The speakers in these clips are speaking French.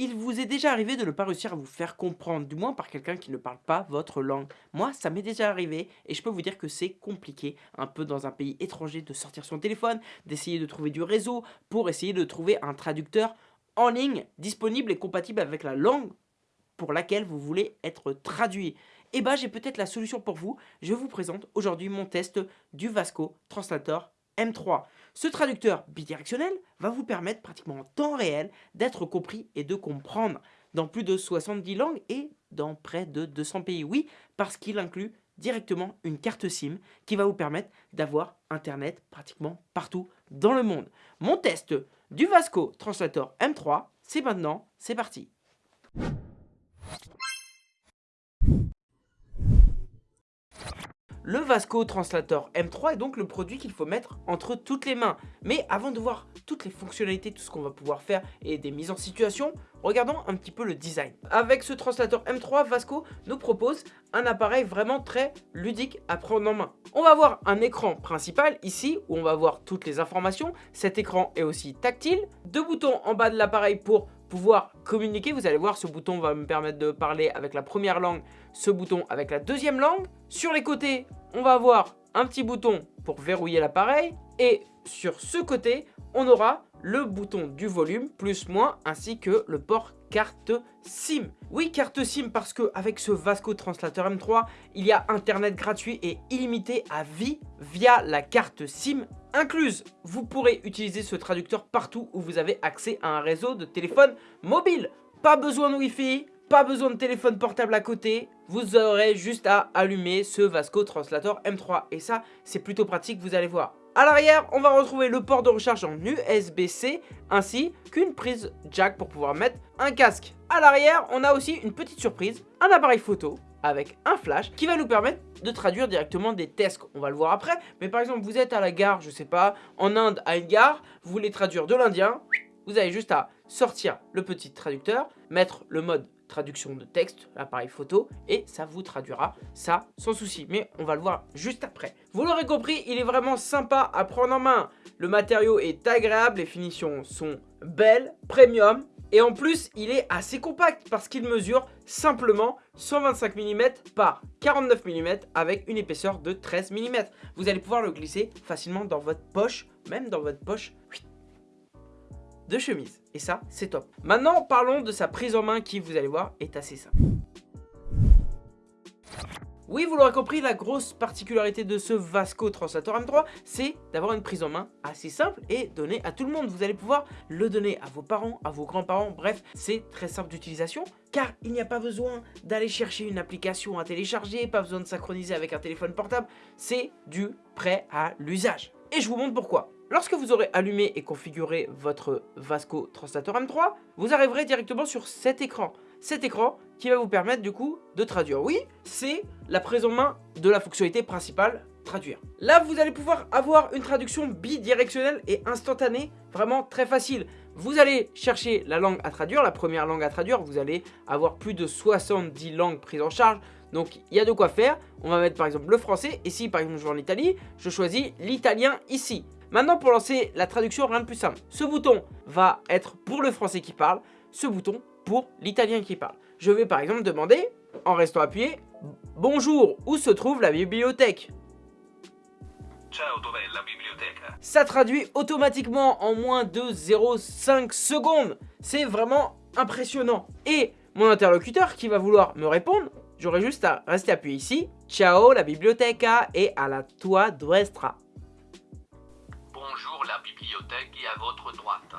il vous est déjà arrivé de ne pas réussir à vous faire comprendre, du moins par quelqu'un qui ne parle pas votre langue. Moi, ça m'est déjà arrivé et je peux vous dire que c'est compliqué, un peu dans un pays étranger, de sortir son téléphone, d'essayer de trouver du réseau pour essayer de trouver un traducteur en ligne disponible et compatible avec la langue pour laquelle vous voulez être traduit. Et eh bah ben, j'ai peut-être la solution pour vous. Je vous présente aujourd'hui mon test du Vasco Translator M3. Ce traducteur bidirectionnel va vous permettre pratiquement en temps réel d'être compris et de comprendre dans plus de 70 langues et dans près de 200 pays. Oui, parce qu'il inclut directement une carte SIM qui va vous permettre d'avoir Internet pratiquement partout dans le monde. Mon test du Vasco Translator M3, c'est maintenant, c'est parti Le Vasco Translator M3 est donc le produit qu'il faut mettre entre toutes les mains. Mais avant de voir toutes les fonctionnalités, tout ce qu'on va pouvoir faire et des mises en situation, regardons un petit peu le design. Avec ce translator M3, Vasco nous propose un appareil vraiment très ludique à prendre en main. On va avoir un écran principal ici où on va voir toutes les informations. Cet écran est aussi tactile. Deux boutons en bas de l'appareil pour pouvoir communiquer. Vous allez voir, ce bouton va me permettre de parler avec la première langue, ce bouton avec la deuxième langue. Sur les côtés, on va avoir un petit bouton pour verrouiller l'appareil. Et sur ce côté, on aura le bouton du volume, plus moins, ainsi que le port carte SIM. Oui, carte SIM parce que avec ce Vasco Translator M3, il y a internet gratuit et illimité à vie via la carte SIM incluse. Vous pourrez utiliser ce traducteur partout où vous avez accès à un réseau de téléphone mobile. Pas besoin de Wi-Fi, pas besoin de téléphone portable à côté, vous aurez juste à allumer ce Vasco Translator M3 et ça c'est plutôt pratique vous allez voir. À l'arrière, on va retrouver le port de recharge en USB-C ainsi qu'une prise jack pour pouvoir mettre un casque. À l'arrière, on a aussi une petite surprise, un appareil photo avec un flash qui va nous permettre de traduire directement des tests. On va le voir après, mais par exemple, vous êtes à la gare, je sais pas, en Inde à une gare, vous voulez traduire de l'indien, vous avez juste à sortir le petit traducteur, mettre le mode traduction de texte, l'appareil photo, et ça vous traduira ça sans souci. Mais on va le voir juste après. Vous l'aurez compris, il est vraiment sympa à prendre en main. Le matériau est agréable, les finitions sont belles, premium, et en plus, il est assez compact parce qu'il mesure simplement 125 mm par 49 mm avec une épaisseur de 13 mm. Vous allez pouvoir le glisser facilement dans votre poche, même dans votre poche de chemise. Et ça, c'est top. Maintenant, parlons de sa prise en main qui, vous allez voir, est assez simple. Oui, vous l'aurez compris, la grosse particularité de ce Vasco Translator M3, c'est d'avoir une prise en main assez simple et donnée à tout le monde. Vous allez pouvoir le donner à vos parents, à vos grands-parents, bref, c'est très simple d'utilisation car il n'y a pas besoin d'aller chercher une application à télécharger, pas besoin de synchroniser avec un téléphone portable, c'est du prêt à l'usage. Et je vous montre pourquoi. Lorsque vous aurez allumé et configuré votre Vasco Translator M3, vous arriverez directement sur cet écran. Cet écran qui va vous permettre du coup de traduire. Oui, c'est la prise en main de la fonctionnalité principale traduire. Là, vous allez pouvoir avoir une traduction bidirectionnelle et instantanée, vraiment très facile. Vous allez chercher la langue à traduire, la première langue à traduire, vous allez avoir plus de 70 langues prises en charge, donc il y a de quoi faire. On va mettre par exemple le français, et si par exemple je vais en Italie, je choisis l'italien ici. Maintenant, pour lancer la traduction, rien de plus simple. Ce bouton va être pour le français qui parle, ce bouton pour l'italien qui parle. Je vais par exemple demander, en restant appuyé, « Bonjour, où se trouve la bibliothèque ?» Ciao, la bibliothèque Ça traduit automatiquement en moins de 0,5 secondes. C'est vraiment impressionnant. Et mon interlocuteur qui va vouloir me répondre, j'aurai juste à rester appuyé ici. Ciao la biblioteca et à la tua destra bibliothèque à votre droite.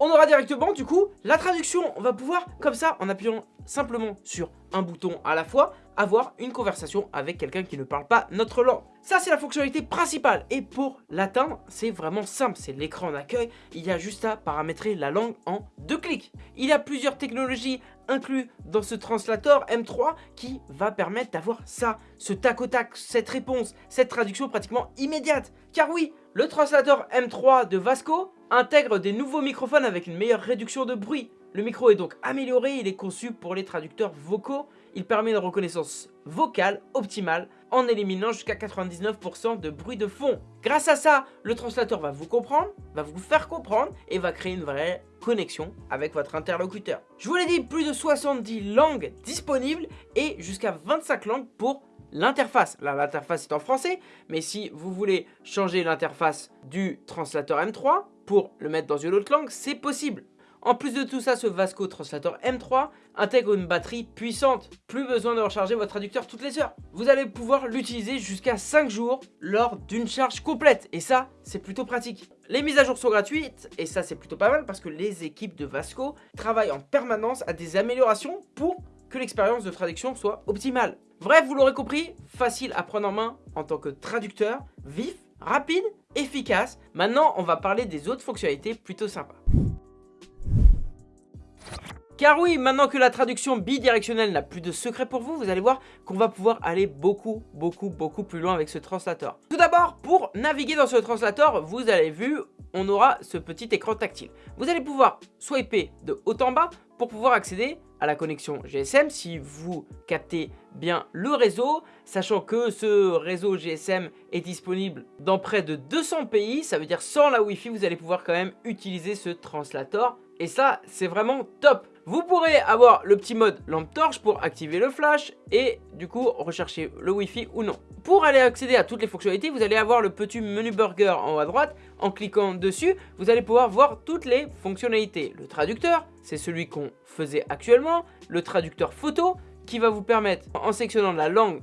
On aura directement du coup la traduction. On va pouvoir comme ça en appuyant simplement sur un bouton à la fois avoir une conversation avec quelqu'un qui ne parle pas notre langue. Ça c'est la fonctionnalité principale et pour l'atteindre c'est vraiment simple, c'est l'écran d'accueil, il y a juste à paramétrer la langue en deux clics. Il y a plusieurs technologies inclus dans ce translator M3 qui va permettre d'avoir ça, ce tac au tac, cette réponse, cette traduction pratiquement immédiate. Car oui, le translator M3 de Vasco intègre des nouveaux microphones avec une meilleure réduction de bruit. Le micro est donc amélioré, il est conçu pour les traducteurs vocaux, il permet une reconnaissance vocale optimale en éliminant jusqu'à 99% de bruit de fond. Grâce à ça, le translateur va vous comprendre, va vous faire comprendre et va créer une vraie connexion avec votre interlocuteur. Je vous l'ai dit, plus de 70 langues disponibles et jusqu'à 25 langues pour l'interface. Là, l'interface est en français, mais si vous voulez changer l'interface du translateur M3 pour le mettre dans une autre langue, c'est possible. En plus de tout ça, ce Vasco Translator M3 intègre une batterie puissante. Plus besoin de recharger votre traducteur toutes les heures. Vous allez pouvoir l'utiliser jusqu'à 5 jours lors d'une charge complète. Et ça, c'est plutôt pratique. Les mises à jour sont gratuites, et ça c'est plutôt pas mal parce que les équipes de Vasco travaillent en permanence à des améliorations pour que l'expérience de traduction soit optimale. Bref, vous l'aurez compris, facile à prendre en main en tant que traducteur, vif, rapide, efficace. Maintenant, on va parler des autres fonctionnalités plutôt sympas. Car oui, maintenant que la traduction bidirectionnelle n'a plus de secret pour vous, vous allez voir qu'on va pouvoir aller beaucoup, beaucoup, beaucoup plus loin avec ce translator. Tout d'abord, pour naviguer dans ce translator, vous avez vu, on aura ce petit écran tactile. Vous allez pouvoir swiper de haut en bas pour pouvoir accéder à la connexion GSM si vous captez bien le réseau, sachant que ce réseau GSM est disponible dans près de 200 pays, ça veut dire sans la Wi-Fi, vous allez pouvoir quand même utiliser ce translator. Et ça, c'est vraiment top vous pourrez avoir le petit mode lampe torche pour activer le flash et du coup rechercher le wifi ou non. Pour aller accéder à toutes les fonctionnalités, vous allez avoir le petit menu burger en haut à droite. En cliquant dessus, vous allez pouvoir voir toutes les fonctionnalités. Le traducteur, c'est celui qu'on faisait actuellement. Le traducteur photo, qui va vous permettre, en sélectionnant la langue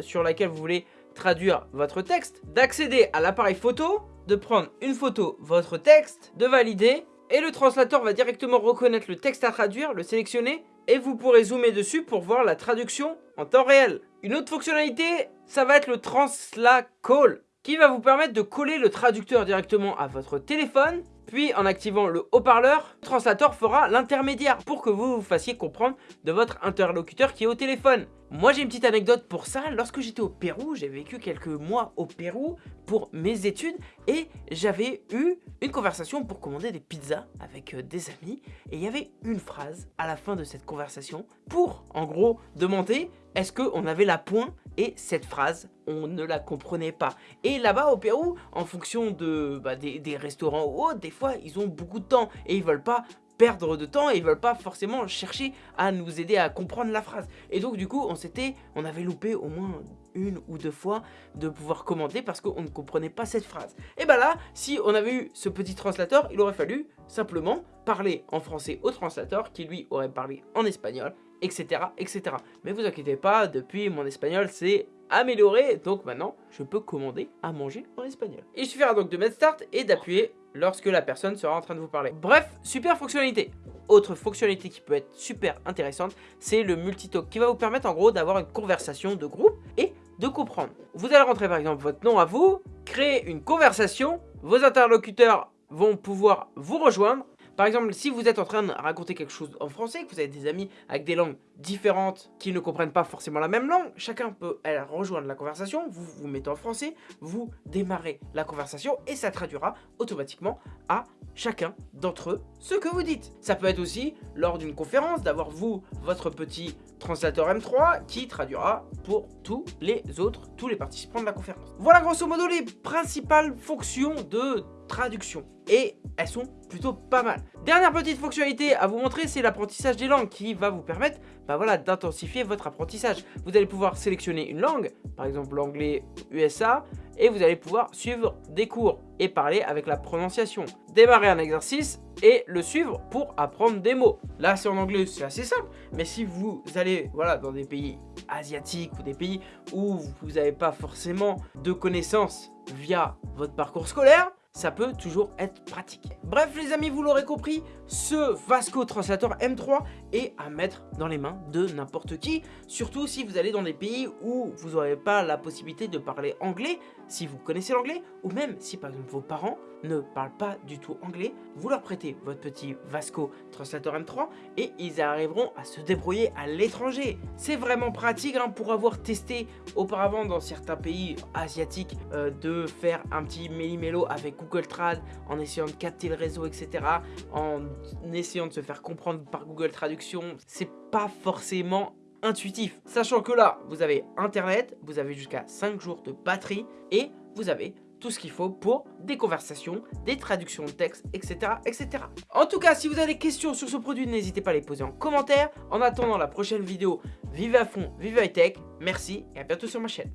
sur laquelle vous voulez traduire votre texte, d'accéder à l'appareil photo, de prendre une photo, votre texte, de valider et le translateur va directement reconnaître le texte à traduire, le sélectionner et vous pourrez zoomer dessus pour voir la traduction en temps réel. Une autre fonctionnalité, ça va être le Transla Call qui va vous permettre de coller le traducteur directement à votre téléphone puis en activant le haut-parleur, le translateur fera l'intermédiaire pour que vous vous fassiez comprendre de votre interlocuteur qui est au téléphone. Moi j'ai une petite anecdote pour ça, lorsque j'étais au Pérou, j'ai vécu quelques mois au Pérou pour mes études et j'avais eu une conversation pour commander des pizzas avec euh, des amis et il y avait une phrase à la fin de cette conversation pour en gros demander est-ce qu'on avait la pointe et cette phrase, on ne la comprenait pas. Et là-bas au Pérou, en fonction de, bah, des, restaurants ou autres, des fois ils ont beaucoup de temps et ils veulent pas perdre de temps et ils veulent pas forcément chercher à nous aider à comprendre la phrase. Et donc du coup, on s'était, on avait loupé au moins une ou deux fois de pouvoir commenter parce qu'on ne comprenait pas cette phrase. Et bah là, si on avait eu ce petit translateur, il aurait fallu simplement parler en français au translateur qui lui aurait parlé en espagnol, etc. etc. Mais vous inquiétez pas, depuis mon espagnol c'est amélioré, donc maintenant je peux commander à manger en espagnol. Il suffira donc de mettre start et d'appuyer lorsque la personne sera en train de vous parler. Bref, super fonctionnalité. Autre fonctionnalité qui peut être super intéressante, c'est le multitalk qui va vous permettre en gros d'avoir une conversation de groupe et de comprendre. Vous allez rentrer par exemple votre nom à vous, créer une conversation, vos interlocuteurs vont pouvoir vous rejoindre par exemple, si vous êtes en train de raconter quelque chose en français, que vous avez des amis avec des langues différentes qui ne comprennent pas forcément la même langue, chacun peut rejoindre la conversation, vous vous mettez en français, vous démarrez la conversation et ça traduira automatiquement à chacun d'entre eux ce que vous dites. Ça peut être aussi lors d'une conférence d'avoir vous, votre petit translateur M3 qui traduira pour tous les autres, tous les participants de la conférence. Voilà grosso modo les principales fonctions de traduction et elles sont plutôt pas mal. Dernière petite fonctionnalité à vous montrer, c'est l'apprentissage des langues qui va vous permettre bah voilà, d'intensifier votre apprentissage. Vous allez pouvoir sélectionner une langue, par exemple l'anglais USA, et vous allez pouvoir suivre des cours et parler avec la prononciation. Démarrer un exercice et le suivre pour apprendre des mots. Là, c'est en anglais, c'est assez simple, mais si vous allez voilà, dans des pays asiatiques ou des pays où vous n'avez pas forcément de connaissances via votre parcours scolaire, ça peut toujours être pratique. Bref les amis, vous l'aurez compris, ce Vasco Translator M3 est à mettre dans les mains de n'importe qui, surtout si vous allez dans des pays où vous n'aurez pas la possibilité de parler anglais, si vous connaissez l'anglais, ou même si par exemple vos parents ne parlent pas du tout anglais, vous leur prêtez votre petit Vasco Translator M3 et ils arriveront à se débrouiller à l'étranger. C'est vraiment pratique hein, pour avoir testé auparavant dans certains pays asiatiques euh, de faire un petit méli-mélo avec Google Trad en essayant de capter le réseau, etc. En essayant de se faire comprendre par Google Traduction. C'est pas forcément intuitif. Sachant que là, vous avez internet, vous avez jusqu'à 5 jours de batterie et vous avez tout ce qu'il faut pour des conversations, des traductions de texte, etc., etc. En tout cas, si vous avez des questions sur ce produit, n'hésitez pas à les poser en commentaire. En attendant la prochaine vidéo, vivez à fond, vivez high tech. Merci et à bientôt sur ma chaîne.